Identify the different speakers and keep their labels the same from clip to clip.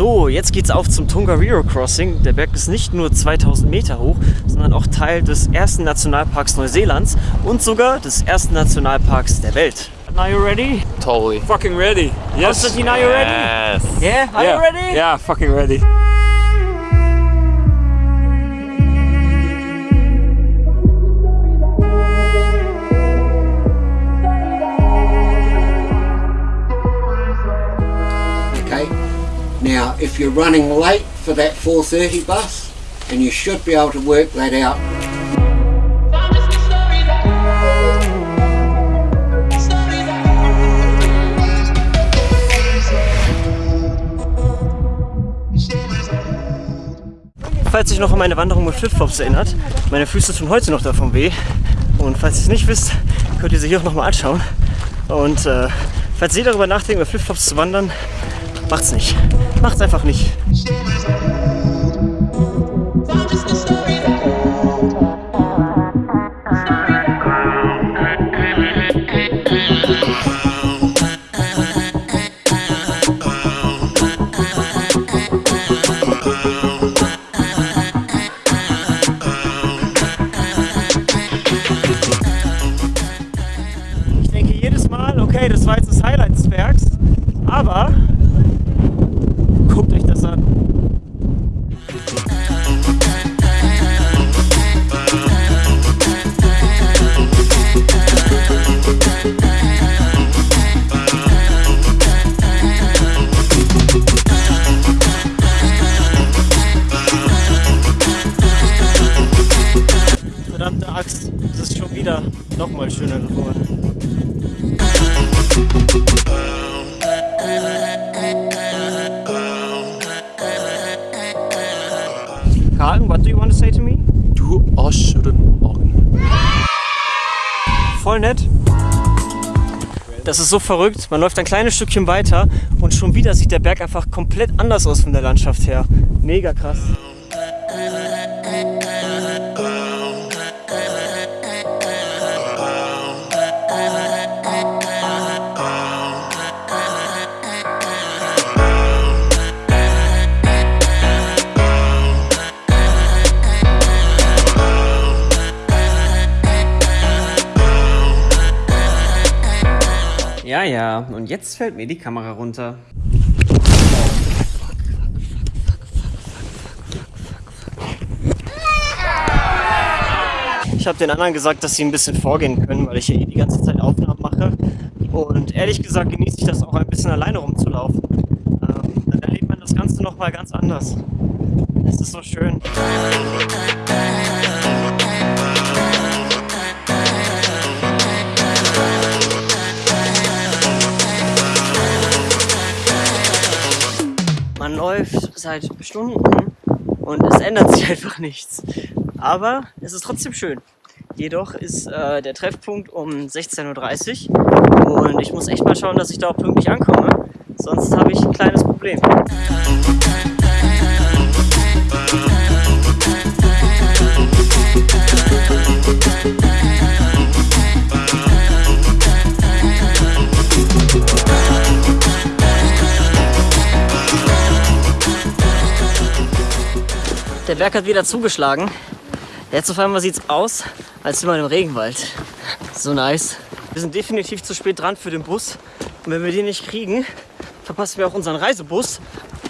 Speaker 1: So, jetzt geht's auf zum Tongariro Crossing. Der Berg ist nicht nur 2000 Meter hoch, sondern auch Teil des ersten Nationalparks Neuseelands und sogar des ersten Nationalparks der Welt. Are you ready?
Speaker 2: Totally.
Speaker 3: Fucking ready. Yes.
Speaker 1: Konstantin, are you ready?
Speaker 2: Yes.
Speaker 1: Yeah, are
Speaker 3: yeah.
Speaker 1: you ready?
Speaker 3: Yeah, fucking ready.
Speaker 4: Now, if you're running late for that 4:30 bus, and you should be able to work that out.
Speaker 1: Falls euch noch an meine Wanderung mit Flipflops erinnert, meine Füße tun heute noch davon weh. Und falls ihr es nicht wisst, könnt ihr sie hier auch nochmal anschauen. Und äh, falls ihr darüber nachdenkt, mit Flipflops zu wandern, macht's nicht. Macht's einfach nicht. Wieder noch mal schöner geworden. Carlton, what do you want to say to me?
Speaker 2: Du Arscheren Augen.
Speaker 1: Voll nett. Das ist so verrückt. Man läuft ein kleines Stückchen weiter und schon wieder sieht der Berg einfach komplett anders aus von der Landschaft her. Mega krass. Ja, ja, und jetzt fällt mir die Kamera runter. Ich habe den anderen gesagt, dass sie ein bisschen vorgehen können, weil ich hier eh die ganze Zeit Aufnahmen mache. Und ehrlich gesagt genieße ich das auch ein bisschen alleine rumzulaufen. Ähm, dann erlebt man das Ganze nochmal ganz anders. Es ist so schön. Läuft seit Stunden und es ändert sich einfach nichts. Aber es ist trotzdem schön. Jedoch ist äh, der Treffpunkt um 16.30 Uhr und ich muss echt mal schauen, dass ich da auch pünktlich ankomme. Sonst habe ich ein kleines Problem. Der Berg hat wieder zugeschlagen. Jetzt auf einmal sieht es aus, als wäre man im Regenwald. So nice. Wir sind definitiv zu spät dran für den Bus. Und wenn wir den nicht kriegen, verpassen wir auch unseren Reisebus.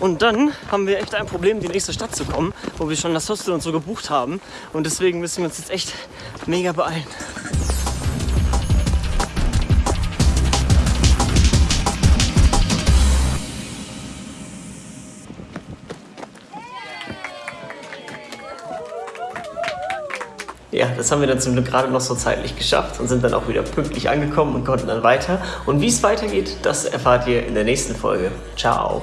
Speaker 1: Und dann haben wir echt ein Problem, in die nächste Stadt zu kommen, wo wir schon das Hostel und so gebucht haben. Und deswegen müssen wir uns jetzt echt mega beeilen. Ja, das haben wir dann zum Glück gerade noch so zeitlich geschafft und sind dann auch wieder pünktlich angekommen und konnten dann weiter. Und wie es weitergeht, das erfahrt ihr in der nächsten Folge. Ciao.